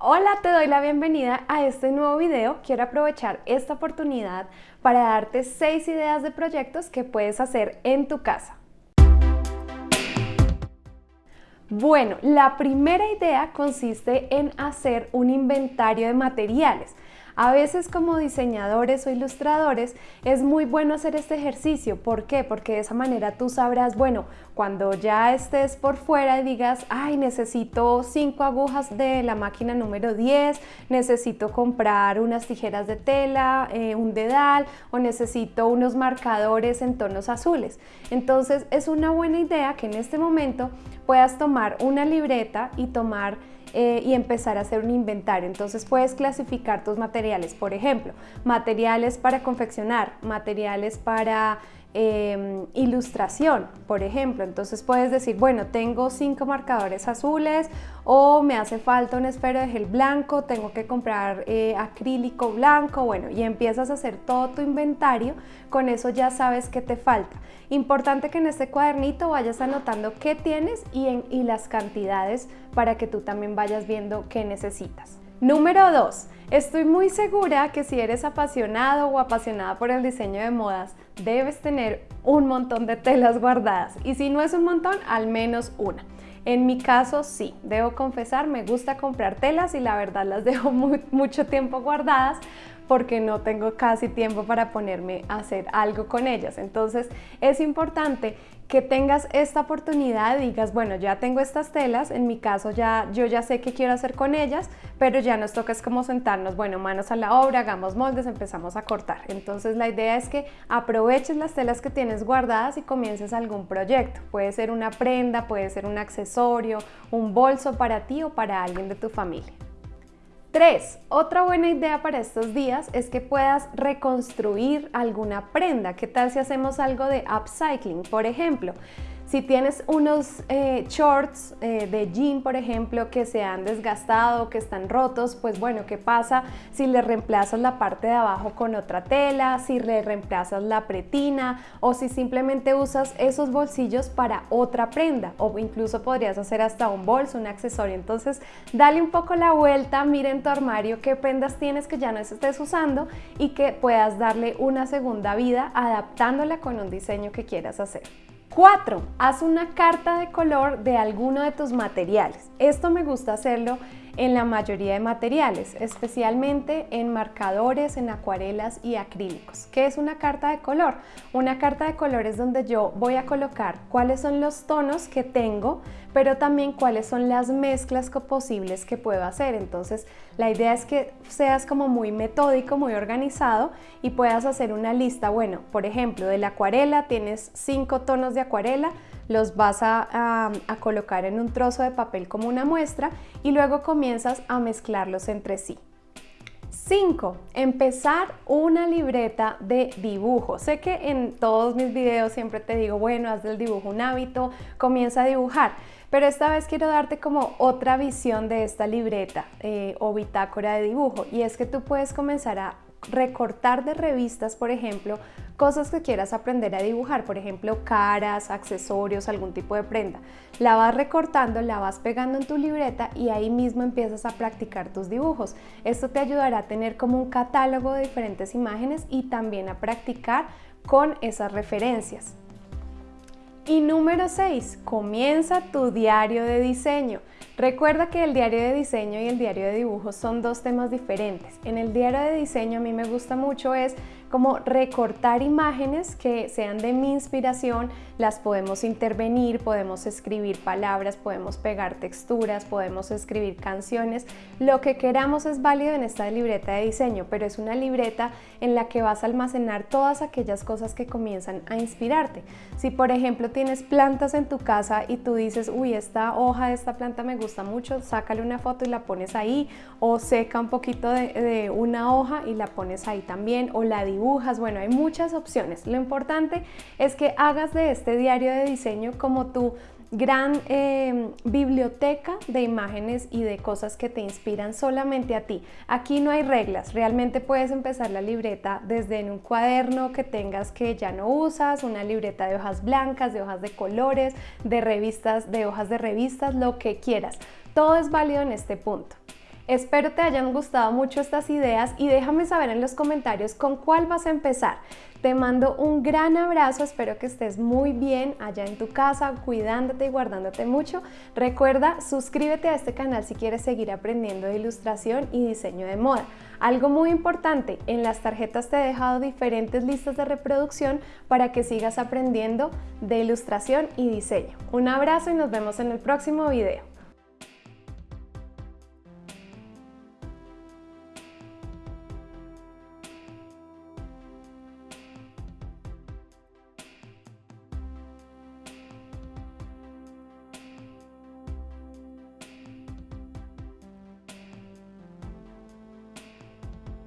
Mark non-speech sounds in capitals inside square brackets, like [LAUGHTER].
Hola, te doy la bienvenida a este nuevo video. Quiero aprovechar esta oportunidad para darte 6 ideas de proyectos que puedes hacer en tu casa. Bueno, la primera idea consiste en hacer un inventario de materiales. A veces como diseñadores o ilustradores es muy bueno hacer este ejercicio. ¿Por qué? Porque de esa manera tú sabrás, bueno, cuando ya estés por fuera y digas, ay, necesito cinco agujas de la máquina número 10, necesito comprar unas tijeras de tela, eh, un dedal o necesito unos marcadores en tonos azules. Entonces es una buena idea que en este momento puedas tomar una libreta y tomar eh, y empezar a hacer un inventario. Entonces puedes clasificar tus materiales, por ejemplo, materiales para confeccionar, materiales para Em, ilustración, por ejemplo. Entonces puedes decir, bueno, tengo cinco marcadores azules o me hace falta un esfero de gel blanco, tengo que comprar eh, acrílico blanco, bueno, y empiezas a hacer todo tu inventario, con eso ya sabes qué te falta. Importante que en este cuadernito vayas anotando qué tienes y, y las cantidades para que tú también vayas viendo qué necesitas. Número 2. Estoy muy segura que si eres apasionado o apasionada por el diseño de modas, debes tener un montón de telas guardadas. Y si no es un montón, al menos una. En mi caso sí, debo confesar, me gusta comprar telas y la verdad las [LAUGHS] dejo mucho tiempo guardadas porque no tengo casi tiempo para ponerme a hacer algo con ellas. Entonces es importante que tengas esta oportunidad y digas, bueno, ya tengo estas telas, en mi caso ya yo ya sé qué quiero hacer con ellas, pero ya nos toca es como sentarnos, bueno, manos a la obra, hagamos moldes, empezamos a cortar. Entonces la idea es que aproveches las telas que tienes guardadas y comiences algún proyecto. Puede ser una prenda, puede ser un accesorio, un bolso para ti o para alguien de tu familia. 3. Otra buena idea para estos días es que puedas reconstruir alguna prenda. ¿Qué tal si hacemos algo de upcycling? Por ejemplo, si tienes unos eh, shorts eh, de jean, por ejemplo, que se han desgastado, que están rotos, pues bueno, ¿qué pasa si le reemplazas la parte de abajo con otra tela, si le reemplazas la pretina o si simplemente usas esos bolsillos para otra prenda o incluso podrías hacer hasta un bolso, un accesorio. Entonces, dale un poco la vuelta, mira en tu armario qué prendas tienes que ya no estés usando y que puedas darle una segunda vida adaptándola con un diseño que quieras hacer. 4. Haz una carta de color de alguno de tus materiales. Esto me gusta hacerlo en la mayoría de materiales, especialmente en marcadores, en acuarelas y acrílicos. ¿Qué es una carta de color? Una carta de color es donde yo voy a colocar cuáles son los tonos que tengo, pero también cuáles son las mezclas posibles que puedo hacer. Entonces, la idea es que seas como muy metódico, muy organizado y puedas hacer una lista. Bueno, por ejemplo, de la acuarela tienes cinco tonos de acuarela, los vas a, colocar en un trozo de papel como una muestra y luego comienzas a mezclarlos entre sí. 5. Empezar una libreta de dibujo. Sé que en todos mis videos siempre te digo, bueno, haz del dibujo un hábito, comienza a dibujar, pero esta vez quiero darte como otra visión de esta libreta eh, o bitácora de dibujo y es que tú puedes comenzar a recortar de revistas, por ejemplo, cosas que quieras aprender a dibujar, por ejemplo, caras, accesorios, algún tipo de prenda. La vas recortando, la vas pegando en tu libreta y ahí mismo empiezas a practicar tus dibujos. Esto te ayudará a tener como un catálogo de diferentes imágenes y también a practicar con esas referencias. Y número 6, comienza tu diario de diseño. Recuerda que el diario de diseño y el diario de dibujo son dos temas diferentes. En el diario de diseño a mí me gusta mucho es como recortar imágenes que sean de mi inspiración, las podemos intervenir, podemos escribir palabras, podemos pegar texturas, podemos escribir canciones, lo que queramos es válido en esta libreta de diseño, pero es una libreta en la que vas a almacenar todas aquellas cosas que comienzan a inspirarte. Si por ejemplo tienes plantas en tu casa y tú dices, uy, esta hoja de esta planta me gusta mucho, sácale una foto y la pones ahí, o seca un poquito de, de una hoja y la pones ahí también, o la dibujas, bueno, hay muchas opciones. Lo importante es que hagas de este diario de diseño como tu gran eh, biblioteca de imágenes y de cosas que te inspiran solamente a ti. Aquí no hay reglas, realmente puedes empezar la libreta desde en un cuaderno que tengas que ya no usas, una libreta de hojas blancas, de hojas de colores, de revistas, de hojas de revistas, lo que quieras. Todo es válido en este punto. Espero te hayan gustado mucho estas ideas y déjame saber en los comentarios con cuál vas a empezar. Te mando un gran abrazo, espero que estés muy bien allá en tu casa, cuidándote y guardándote mucho. Recuerda, suscríbete a este canal si quieres seguir aprendiendo de ilustración y diseño de moda. Algo muy importante, en las tarjetas te he dejado diferentes listas de reproducción para que sigas aprendiendo de ilustración y diseño. Un abrazo y nos vemos en el próximo video.